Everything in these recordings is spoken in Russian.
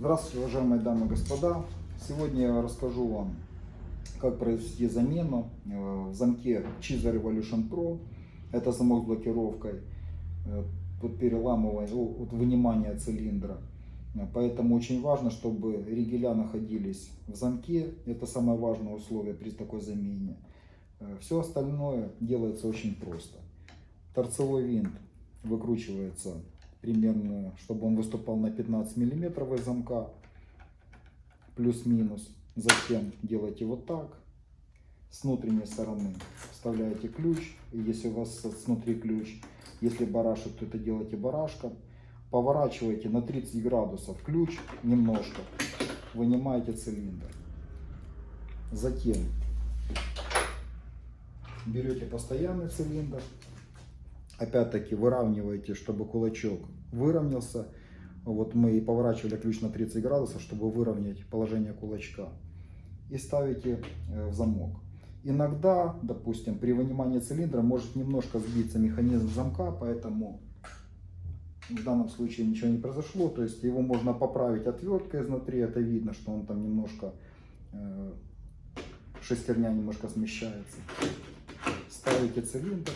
Здравствуйте, уважаемые дамы и господа. Сегодня я расскажу вам, как произвести замену э, в замке Chiza Revolution Pro. Это замок с блокировкой э, под переламывание, от вынимания цилиндра. Э, поэтому очень важно, чтобы ригеля находились в замке. Это самое важное условие при такой замене. Все остальное делается очень просто. Торцевой винт выкручивается примерно, чтобы он выступал на 15 миллиметров из замка, плюс-минус. Затем делаете вот так, с внутренней стороны вставляете ключ, если у вас снутри ключ, если барашек, то это делаете барашком. Поворачиваете на 30 градусов ключ немножко, вынимаете цилиндр. Затем берете постоянный цилиндр, опять-таки выравниваете, чтобы кулачок выровнялся. Вот мы и поворачивали ключ на 30 градусов, чтобы выровнять положение кулачка. И ставите э, в замок. Иногда, допустим, при вынимании цилиндра может немножко сбиться механизм замка, поэтому в данном случае ничего не произошло. То есть его можно поправить отверткой изнутри, это видно, что он там немножко, э, шестерня немножко смещается. Ставите цилиндр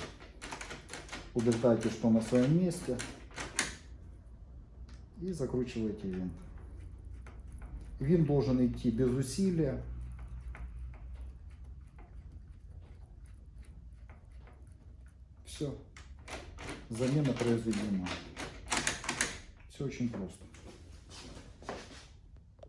убеждаете, что на своем месте. И закручиваете винт. Винт должен идти без усилия. Все. Замена произведена. Все очень просто.